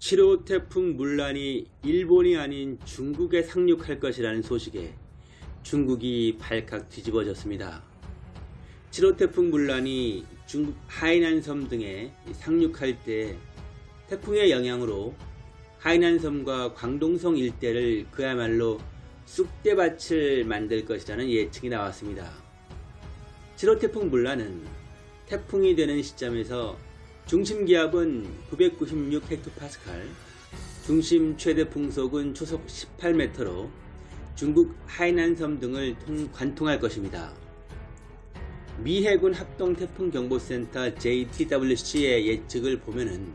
7호 태풍 물란이 일본이 아닌 중국에 상륙할 것이라는 소식에 중국이 발칵 뒤집어졌습니다. 7호 태풍 물란이 중국 하이난섬 등에 상륙할 때 태풍의 영향으로 하이난섬과 광동성 일대를 그야말로 쑥대밭을 만들 것이라는 예측이 나왔습니다. 7호 태풍 물란은 태풍이 되는 시점에서 중심 기압은 996헥토파스칼, 중심 최대 풍속은 초속 18m로 중국 하이난섬 등을 통, 관통할 것입니다. 미 해군 합동태풍경보센터 JTWC의 예측을 보면은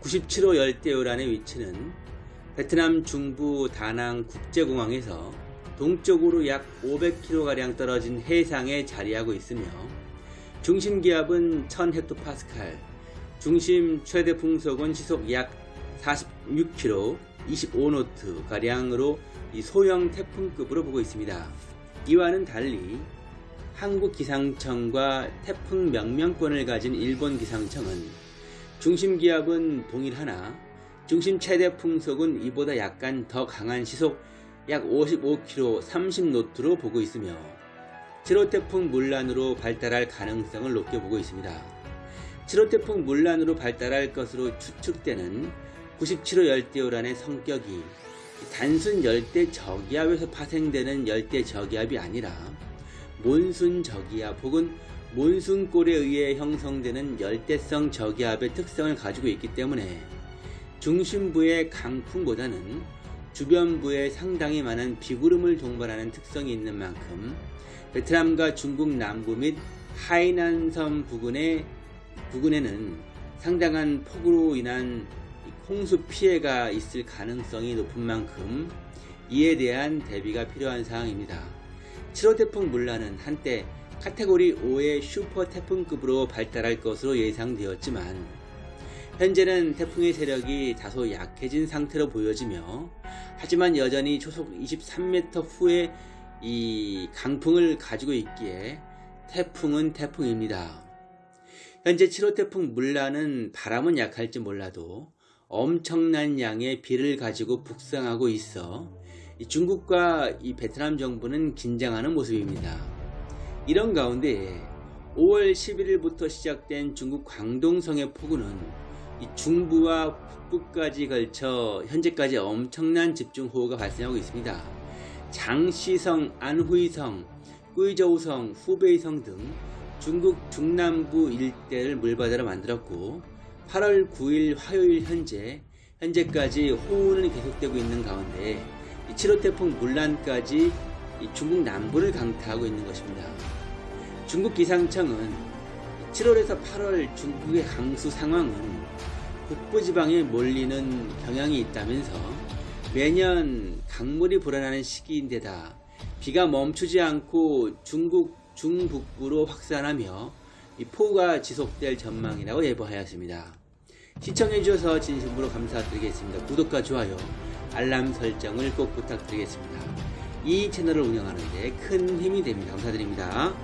97호 열대요란의 위치는 베트남 중부 다낭 국제공항에서 동쪽으로 약 500km가량 떨어진 해상에 자리하고 있으며 중심 기압은 1000헥토파스칼, 중심 최대 풍속은 시속 약 46km, 25노트 가량으로 소형 태풍급으로 보고 있습니다. 이와는 달리 한국 기상청과 태풍 명명권을 가진 일본 기상청은 중심 기압은 동일하나 중심 최대 풍속은 이보다 약간 더 강한 시속 약 55km 30노트로 보고 있으며 7호 태풍 물란으로 발달할 가능성을 높게 보고 있습니다. 7호 태풍 물란으로 발달할 것으로 추측되는 97호 열대요란의 성격이 단순 열대 저기압에서 파생되는 열대 저기압이 아니라 몬순 저기압 혹은 몬순골에 의해 형성되는 열대성 저기압의 특성을 가지고 있기 때문에 중심부의 강풍보다는 주변부에 상당히 많은 비구름을 동반하는 특성이 있는 만큼 베트남과 중국 남부 및 하이난섬 부근의, 부근에는 상당한 폭우로 인한 홍수 피해가 있을 가능성이 높은 만큼 이에 대한 대비가 필요한 상황입니다. 7호 태풍 물란은 한때 카테고리 5의 슈퍼 태풍급으로 발달할 것으로 예상되었지만 현재는 태풍의 세력이 다소 약해진 상태로 보여지며 하지만 여전히 초속 23m 후에 이 강풍을 가지고 있기에 태풍은 태풍입니다. 현재 7호 태풍 물란은 바람은 약할지 몰라도 엄청난 양의 비를 가지고 북상하고 있어 중국과 이 베트남 정부는 긴장하는 모습입니다. 이런 가운데 5월 11일부터 시작된 중국 광동성의 폭우는 중부와 북부까지 걸쳐 현재까지 엄청난 집중호우가 발생하고 있습니다. 장시성, 안후이성, 꾸이저우성, 후베이성 등 중국 중남부 일대를 물바다로 만들었고 8월 9일 화요일 현재 현재까지 호우는 계속되고 있는 가운데 7호 태풍 물란까지 중국 남부를 강타하고 있는 것입니다. 중국 기상청은 7월에서 8월 중국의 강수 상황은 북부 지방에 몰리는 경향이 있다면서 매년 강물이 불어나는 시기인데다 비가 멈추지 않고 중국 중북부로 확산하며 폭우가 지속될 전망이라고 예보하였습니다. 시청해주셔서 진심으로 감사드리겠습니다. 구독과 좋아요, 알람 설정을 꼭 부탁드리겠습니다. 이 채널을 운영하는 데 큰 힘이 됩니다. 감사드립니다.